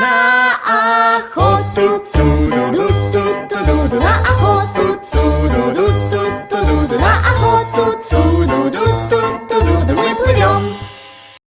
ラアホとトゥドドトゥドドラアホトトゥドドトゥドドラアホト